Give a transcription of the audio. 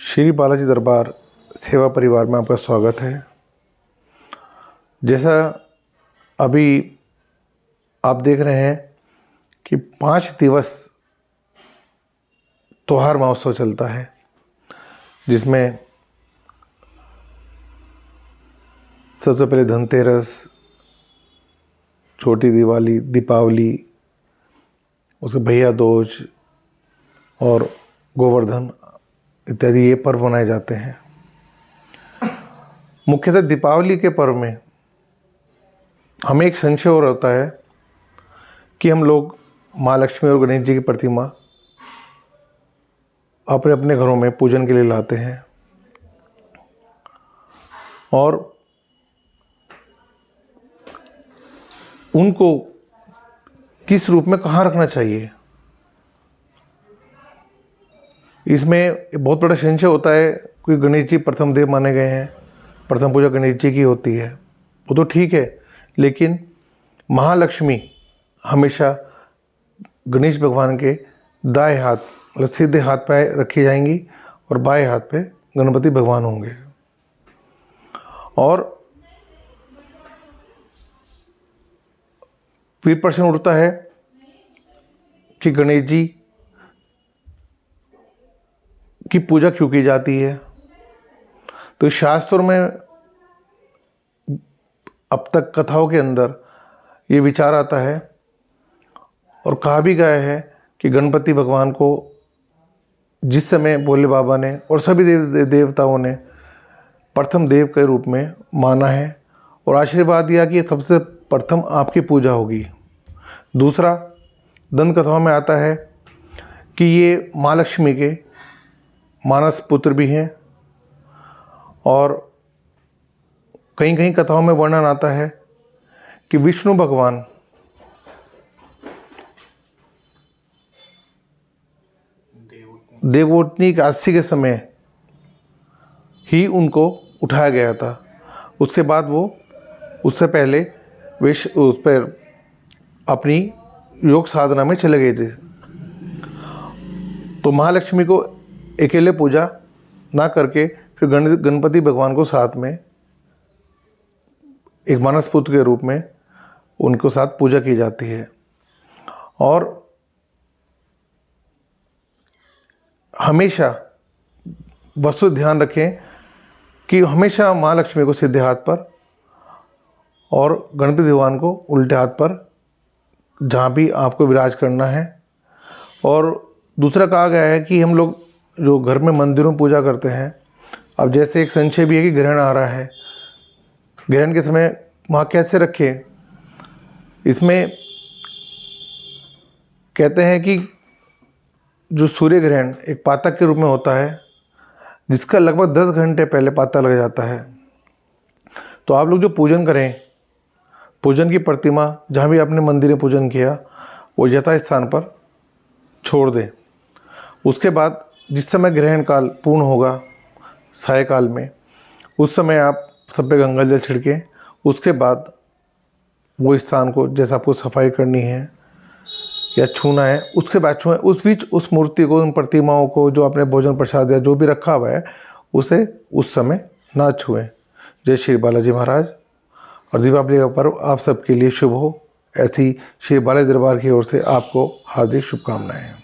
श्री बालाजी दरबार सेवा परिवार में आपका स्वागत है। जैसा अभी आप देख रहे हैं कि पाँच दिवस त्योहार महोत्सव चलता है, जिसमें सबसे पहले धनतेरस, छोटी दिवाली, दीपावली उसके भैया दोज और गोवर्धन इत्यादि ये पर्व मनाए जाते हैं। मुख्यतः दीपावली के पर्व में हमें एक संशय और होता है कि हम लोग माँ लक्ष्मी और गणेश जी की प्रतिमा अपने अपने घरों में पूजन के लिए लाते हैं और उनको किस रूप में कहाँ रखना चाहिए? इसमें बहुत बड़ा संशय होता है कि गणेश जी प्रथम देव माने गए हैं, प्रथम पूजा गणेश जी की होती है। वो तो ठीक है, लेकिन महालक्ष्मी हमेशा गणेश भगवान के दाएँ हाथ मतलब सीधे हाथ पे रखी जाएँगी और बाएँ हाथ पे गणपति भगवान होंगे। और फिर प्रश्न उठता है कि गणेश जी की पूजा क्यों की जाती है? तो शास्त्रों में अब तक कथाओं के अंदर ये विचार आता है और कहा भी गया है कि गणपति भगवान को जिस समय भोले बाबा ने और सभी देव देवताओं ने प्रथम देव के रूप में माना है और आशीर्वाद दिया कि सबसे प्रथम आपकी पूजा होगी। दूसरा, दंत कथाओं में आता है कि ये माँ लक्ष्मी के मानस पुत्र भी हैं और कहीं कहीं कथाओं में वर्णन आता है कि विष्णु भगवान देवोत्नी काशी के समय ही उनको उठाया गया था। उसके बाद वो, उससे पहले विश्व उस पर अपनी योग साधना में चले गए थे। तो महालक्ष्मी को अकेले पूजा ना करके फिर गण, गणपति भगवान को साथ में, एक मानस पुत्र के रूप में उनको साथ पूजा की जाती है। और हमेशा वस्तु ध्यान रखें कि हमेशा माँ लक्ष्मी को सीधे हाथ पर और गणपति भगवान को उल्टे हाथ पर जहाँ भी आपको विराज करना है। और दूसरा कहा गया है कि हम लोग जो घर में मंदिरों पूजा करते हैं। अब जैसे एक संशय भी है कि ग्रहण आ रहा है। ग्रहण के समय वहाँ कैसे रखें? इसमें कहते हैं कि जो सूर्य ग्रहण एक पातक के रूप में होता है, जिसका लगभग दस घंटे पहले पाता लग जाता है। तो आप लोग जो पूजन करें, पूजन की प्रतिमा, जहाँ भी आपने मंदिर में पूजन किया, वो यथा स्थान पर छोड़ दें। उसके बाद जिस समय ग्रहण काल पूर्ण होगा, सायकाल में, उस समय आप सब पे गंगा जल छिड़कें, उसके बाद वो स्थान को जैसा आपको सफ़ाई करनी है या छूना है, उसके बाद छुएँ, उस बीच उस मूर्ति को, उन प्रतिमाओं को जो आपने भोजन प्रसाद या जो भी रखा हुआ है, उसे उस समय ना छुएँ। जय श्री बालाजी महाराज। और दीपावली का पर्व आप सबके लिए शुभ हो। ऐसी श्री बालाजी दरबार की ओर से आपको हार्दिक शुभकामनाएँ।